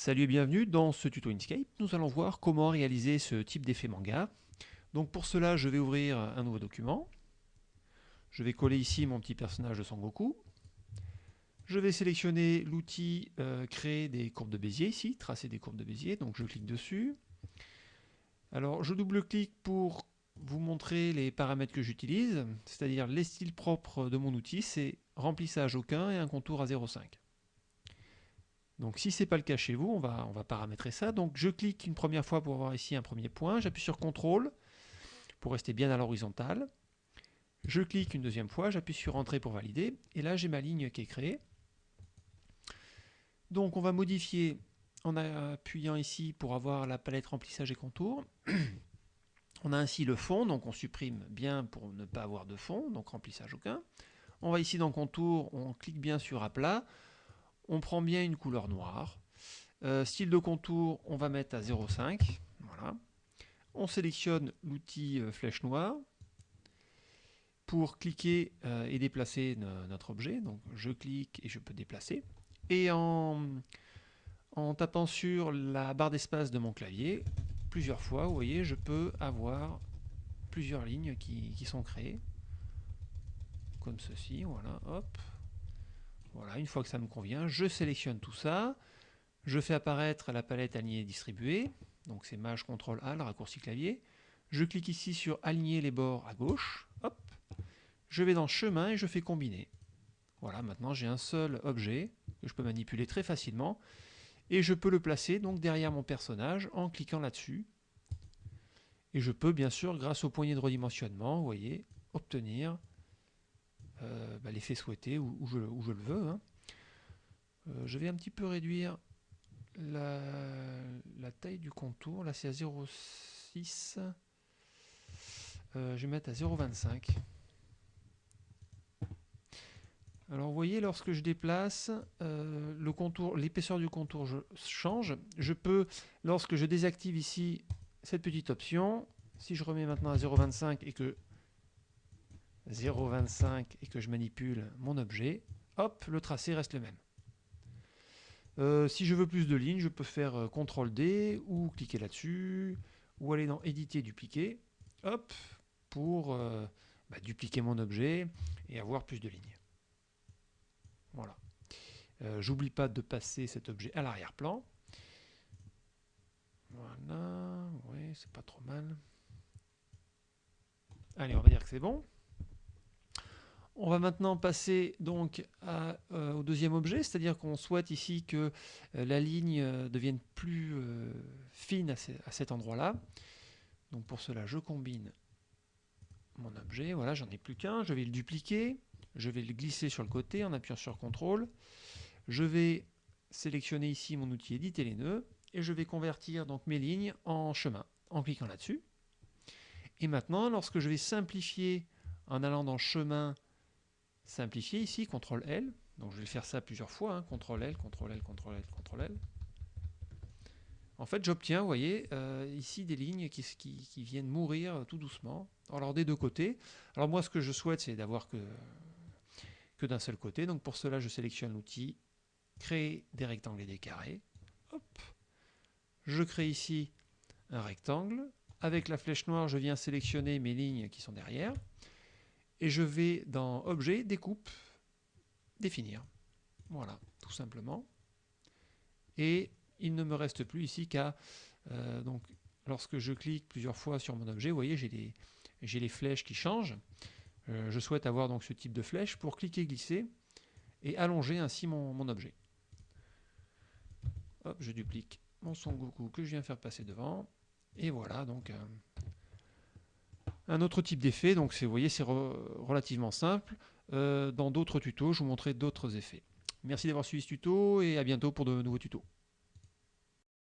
Salut et bienvenue dans ce tuto Inkscape. Nous allons voir comment réaliser ce type d'effet manga. Donc pour cela, je vais ouvrir un nouveau document. Je vais coller ici mon petit personnage de Sangoku. Je vais sélectionner l'outil euh, créer des courbes de Bézier ici, tracer des courbes de Bézier. Donc je clique dessus. Alors je double-clique pour vous montrer les paramètres que j'utilise, c'est-à-dire les styles propres de mon outil, c'est remplissage aucun et un contour à 0,5. Donc si ce n'est pas le cas chez vous, on va, paramétrer ça. Donc je clique une première fois pour avoir ici un premier point, j'appuie sur CTRL pour rester bien à l'horizontale. Je clique une deuxième fois, j'appuie sur Entrée pour valider, et là j'ai ma ligne qui est créée. Donc on va modifier en appuyant ici pour avoir la palette remplissage et contour. on a ainsi le fond, donc on supprime bien pour ne pas avoir de fond, donc remplissage aucun. On va ici dans contour, on clique bien sur aplat on prend bien une couleur noire. Euh, style de contour, on va mettre à 0,5. Voilà. On sélectionne l'outil euh, flèche noire pour cliquer euh, et déplacer notre objet. Donc je clique et je peux déplacer. Et en, en tapant sur la barre d'espace de mon clavier, plusieurs fois, vous voyez, je peux avoir plusieurs lignes qui, qui sont créées. Comme ceci, voilà, hop. Voilà, une fois que ça me convient, je sélectionne tout ça. Je fais apparaître la palette alignée distribuée. Donc c'est Maj CTRL A, le raccourci clavier. Je clique ici sur aligner les bords à gauche. Hop. Je vais dans chemin et je fais combiner. Voilà, maintenant j'ai un seul objet que je peux manipuler très facilement. Et je peux le placer donc derrière mon personnage en cliquant là-dessus. Et je peux bien sûr, grâce au poignet de redimensionnement, vous voyez, obtenir euh, bah, l'effet souhaité où, je, le veux. Hein. Euh, je vais un petit peu réduire la, taille du contour. Là, c'est à 0,6. Euh, je vais mettre à 0,25. Alors vous voyez, lorsque je déplace, le contour, l'épaisseur du contour change. Je peux, lorsque je désactive ici cette petite option, si je remets maintenant à 0,25 et que 0,25 et que je manipule mon objet, hop, le tracé reste le même. Euh, si je veux plus de lignes, je peux faire euh, CTRL D ou cliquer là-dessus, ou aller dans éditer, dupliquer, hop, pour euh, bah, dupliquer mon objet et avoir plus de lignes. Voilà. J'oublie pas de passer cet objet à l'arrière-plan. Voilà, oui, c'est pas trop mal. Allez, on va dire que c'est bon. On va maintenant passer donc euh, au deuxième objet, c'est-à-dire qu'on souhaite ici que euh, la ligne euh, devienne plus fine à, cet endroit-là. Donc pour cela, je combine mon objet. Voilà, j'en ai plus qu'un. Je vais le dupliquer. Je vais le glisser sur le côté en appuyant sur CTRL. Je vais sélectionner ici mon outil éditer les nœuds et je vais convertir donc mes lignes en chemin en cliquant là-dessus. Et maintenant, lorsque je vais simplifier en allant dans chemin simplifier ici, CTRL L. Donc je vais faire ça plusieurs fois, hein, CTRL L, CTRL L, CTRL L, CTRL L. En fait, j'obtiens, vous voyez, euh, ici des lignes qui, viennent mourir tout doucement. Alors des deux côtés. Alors moi, ce que je souhaite, c'est d'avoir que, que d'un seul côté. Donc pour cela, je sélectionne l'outil créer des rectangles et des carrés. Hop. Je crée ici un rectangle. Avec la flèche noire, je viens sélectionner mes lignes qui sont derrière et je vais dans Objet, Découpe, Définir. Voilà, tout simplement. Et il ne me reste plus ici qu'à... Euh, donc, lorsque je clique plusieurs fois sur mon objet, vous voyez, j'ai les, les, flèches qui changent. Euh, je souhaite avoir donc ce type de flèche pour cliquer, glisser et allonger ainsi mon, objet. Hop, je duplique mon Son Goku que je viens faire passer devant. Et voilà, donc... Euh, un autre type d'effet, donc vous voyez c'est relativement simple. Euh, dans d'autres tutos, je vous montrerai d'autres effets. Merci d'avoir suivi ce tuto et à bientôt pour de nouveaux tutos.